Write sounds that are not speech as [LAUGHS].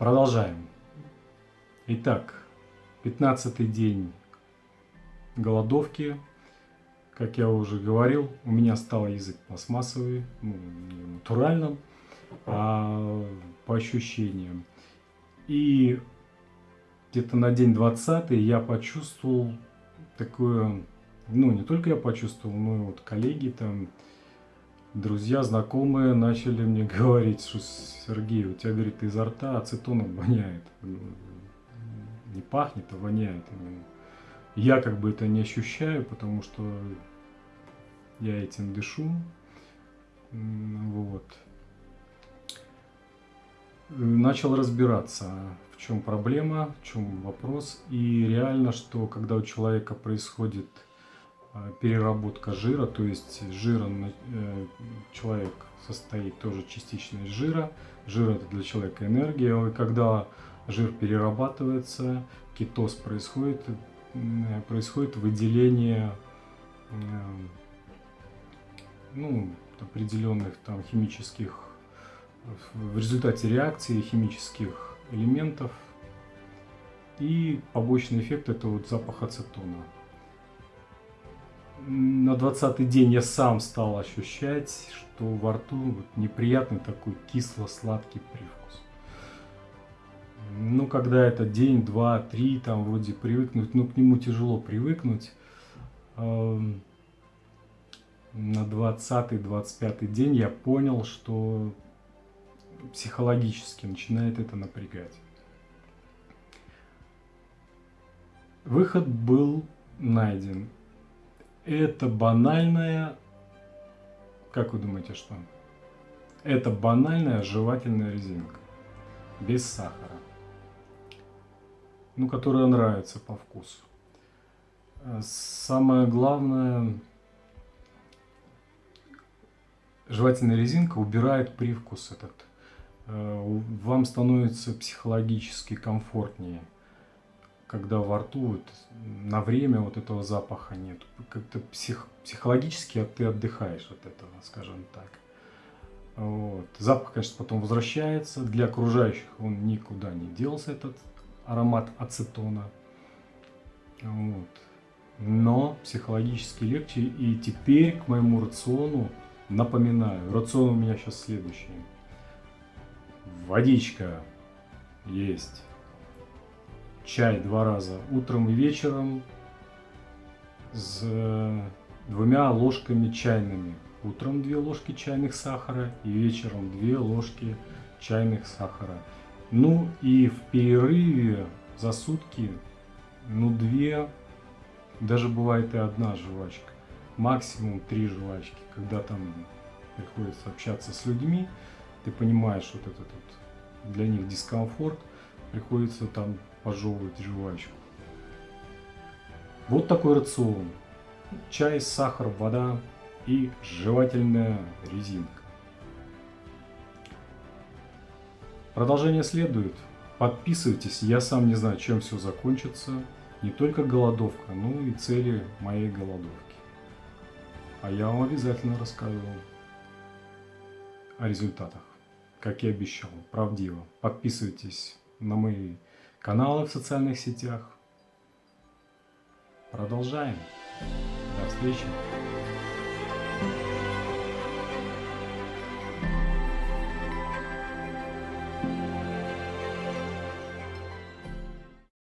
Продолжаем. Итак, 15 день голодовки. Как я уже говорил, у меня стал язык пластмассовый, ну, натуральным, а по ощущениям. И где-то на день 20 я почувствовал такое, ну не только я почувствовал, но и вот коллеги там, друзья, знакомые начали мне [LAUGHS] говорить, что Сергей, у тебя, говорит, изо рта ацетоном воняет. Не пахнет, а воняет именно. Я как бы это не ощущаю, потому что я этим дышу. Вот. Начал разбираться, в чем проблема, в чем вопрос. И реально, что когда у человека происходит переработка жира, то есть жира э, человек состоит тоже частично из жира. Жир это для человека энергия. И когда жир перерабатывается, кетоз происходит, происходит выделение ну, определенных там химических, в результате реакции химических элементов. И побочный эффект это вот запах ацетона. На 20 день я сам стал ощущать, что во рту вот неприятный такой кисло-сладкий привкус. Ну, когда это день, два, три, там вроде привыкнуть, ну, к нему тяжело привыкнуть на 20-25 день я понял, что психологически начинает это напрягать. Выход был найден. Это банальная, как вы думаете, что? Это банальная жевательная резинка, без сахара, ну, которая нравится по вкусу. Самое главное, жевательная резинка убирает привкус этот. Э, вам становится психологически комфортнее, когда во рту вот, на время вот этого запаха нет. Как-то псих, психологически ты отдыхаешь от этого, скажем так. Вот. Запах, конечно, потом возвращается. Для окружающих он никуда не делся, этот аромат ацетона. Вот. Но психологически легче. И теперь к моему рациону Напоминаю, рацион у меня сейчас следующий. Водичка есть. Чай два раза утром и вечером с двумя ложками чайными. Утром две ложки чайных сахара и вечером две ложки чайных сахара. Ну и в перерыве за сутки, ну две, даже бывает и одна жвачка максимум три жвачки. Когда там приходится общаться с людьми, ты понимаешь вот этот вот для них дискомфорт, приходится там пожевывать жвачку. Вот такой рацион. Чай, сахар, вода и жевательная резинка. Продолжение следует. Подписывайтесь, я сам не знаю, чем все закончится. Не только голодовка, но и цели моей голодовки. А я вам обязательно расскажу о результатах, как и обещал, правдиво. Подписывайтесь на мои каналы в социальных сетях. Продолжаем. До встречи.